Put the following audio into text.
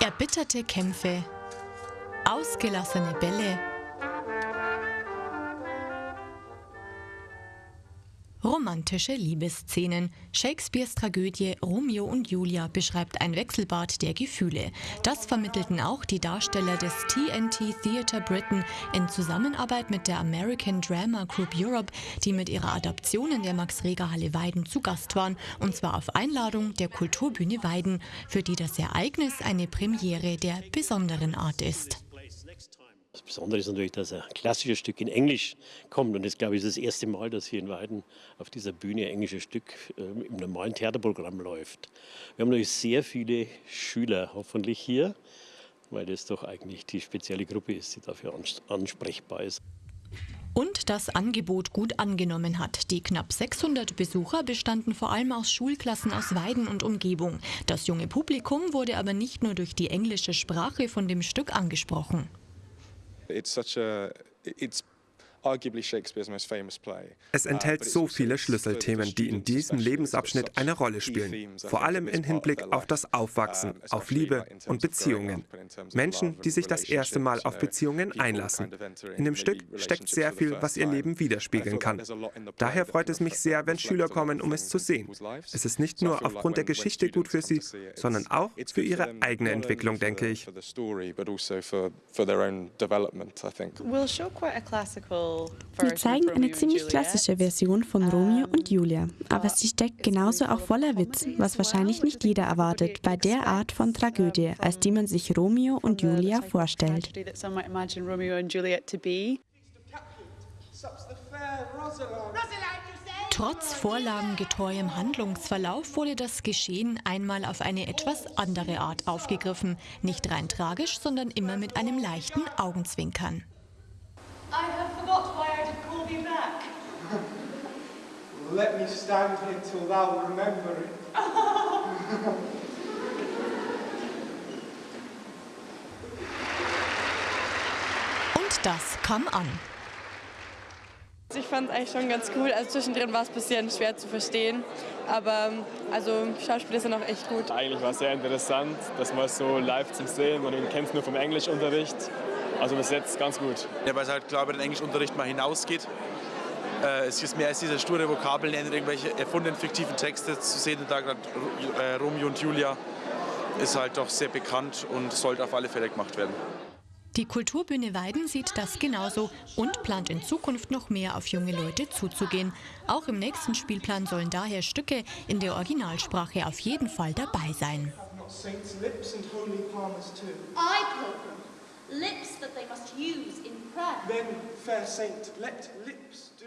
Erbitterte Kämpfe, ausgelassene Bälle. Romantische Liebesszenen. Shakespeares Tragödie Romeo und Julia beschreibt ein Wechselbad der Gefühle. Das vermittelten auch die Darsteller des TNT Theatre Britain in Zusammenarbeit mit der American Drama Group Europe, die mit ihrer Adaption in der Max-Reger-Halle Weiden zu Gast waren, und zwar auf Einladung der Kulturbühne Weiden, für die das Ereignis eine Premiere der besonderen Art ist. Besondere ist natürlich, dass ein klassisches Stück in Englisch kommt. Und das, glaube ich, ist das erste Mal, dass hier in Weiden auf dieser Bühne ein englisches Stück äh, im normalen Theaterprogramm läuft. Wir haben natürlich sehr viele Schüler hoffentlich hier, weil das doch eigentlich die spezielle Gruppe ist, die dafür ansprechbar ist. Und das Angebot gut angenommen hat. Die knapp 600 Besucher bestanden vor allem aus Schulklassen aus Weiden und Umgebung. Das junge Publikum wurde aber nicht nur durch die englische Sprache von dem Stück angesprochen. It's such a it's Es uh, enthält so viele Schlüsselthemen, die in diesem Lebensabschnitt eine Rolle spielen, vor allem im Hinblick auf das Aufwachsen, auf Liebe und Beziehungen. Menschen, die sich das erste Mal auf Beziehungen einlassen. In dem Stück steckt sehr viel, was ihr Leben widerspiegeln kann. Daher freut es mich sehr, wenn Schüler kommen, um es zu sehen. Es ist nicht nur aufgrund der Geschichte gut für sie, sondern auch für ihre eigene Entwicklung, denke ich. We'll show quite a classical wir zeigen eine ziemlich klassische Version von Romeo und Julia, aber sie steckt genauso auch voller Witz, was wahrscheinlich nicht jeder erwartet bei der Art von Tragödie, als die man sich Romeo und Julia vorstellt. Trotz vorlagengetreuem Handlungsverlauf wurde das Geschehen einmal auf eine etwas andere Art aufgegriffen. Nicht rein tragisch, sondern immer mit einem leichten Augenzwinkern. I Let me stand here till thou remember it. Und das kam an. Ich fand es eigentlich schon ganz cool. Also zwischendrin war es ein bisschen schwer zu verstehen. Aber also Schauspiel ist ja noch echt gut. Eigentlich war es sehr interessant, das mal so live zu sehen. Man kennt es nur vom Englischunterricht. Also bis jetzt ganz gut. Ja, weil es halt klar über den Englischunterricht mal hinausgeht. Äh, es ist mehr als diese sture Vokabeln, irgendwelche erfundenen fiktiven Texte zu sehen. Da gerade äh, Romeo und Julia ist halt doch sehr bekannt und sollte auf alle Fälle gemacht werden. Die Kulturbühne Weiden sieht das genauso und plant in Zukunft noch mehr auf junge Leute zuzugehen. Auch im nächsten Spielplan sollen daher Stücke in der Originalsprache auf jeden Fall dabei sein. lips that they must use. Then, fair saint, let lips do